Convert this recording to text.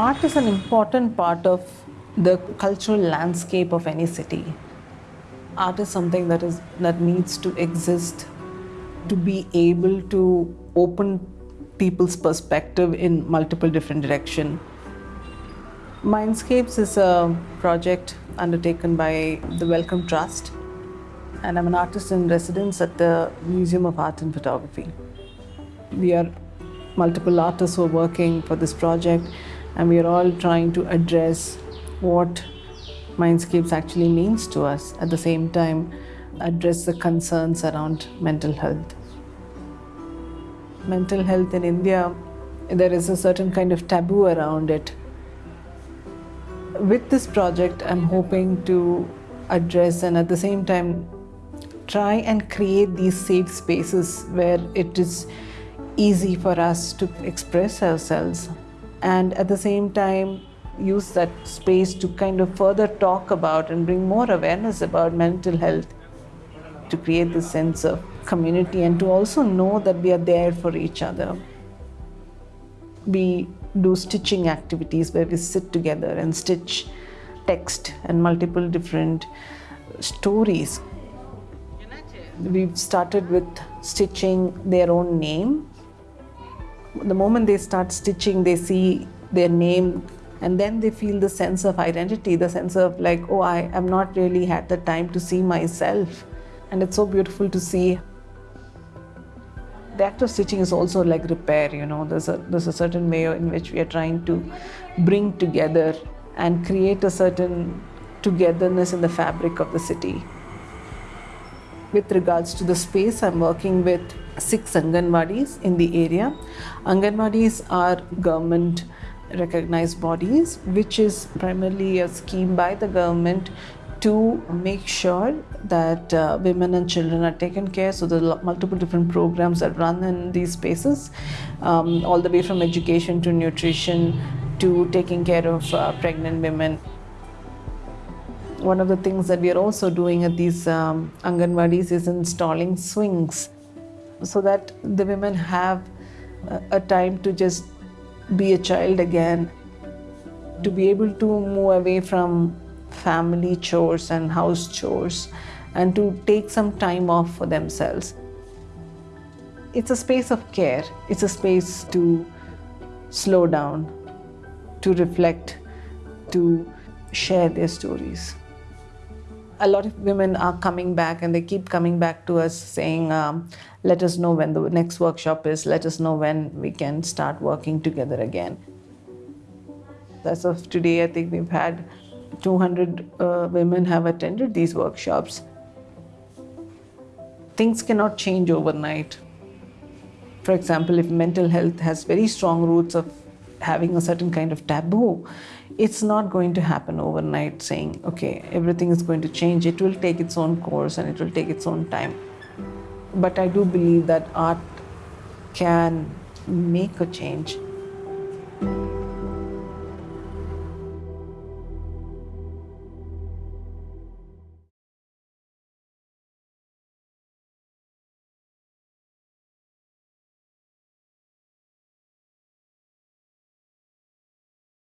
Art is an important part of the cultural landscape of any city. Art is something that is that needs to exist to be able to open people's perspective in multiple different direction. Mindscapes is a project undertaken by the Wellcome Trust and I'm an artist in residence at the Museum of Art and Photography. We are multiple artists who are working for this project and we are all trying to address what Mindscapes actually means to us at the same time address the concerns around mental health. Mental health in India, there is a certain kind of taboo around it. With this project, I'm hoping to address and at the same time try and create these safe spaces where it is easy for us to express ourselves and at the same time use that space to kind of further talk about and bring more awareness about mental health to create this sense of community and to also know that we are there for each other. We do stitching activities where we sit together and stitch text and multiple different stories. We've started with stitching their own name the moment they start stitching, they see their name and then they feel the sense of identity, the sense of like, oh, I am not really had the time to see myself. And it's so beautiful to see. The act of stitching is also like repair, you know, there's a, there's a certain way in which we are trying to bring together and create a certain togetherness in the fabric of the city. With regards to the space, I'm working with six Anganwadis in the area. Anganwadis are government recognized bodies, which is primarily a scheme by the government to make sure that uh, women and children are taken care. So there are multiple different programs that run in these spaces, um, all the way from education to nutrition to taking care of uh, pregnant women. One of the things that we are also doing at these um, Anganwadis is installing swings so that the women have a time to just be a child again, to be able to move away from family chores and house chores and to take some time off for themselves. It's a space of care. It's a space to slow down, to reflect, to share their stories a lot of women are coming back and they keep coming back to us saying, um, let us know when the next workshop is, let us know when we can start working together again. As of today, I think we've had 200 uh, women have attended these workshops. Things cannot change overnight. For example, if mental health has very strong roots of having a certain kind of taboo, it's not going to happen overnight saying, okay, everything is going to change. It will take its own course and it will take its own time. But I do believe that art can make a change.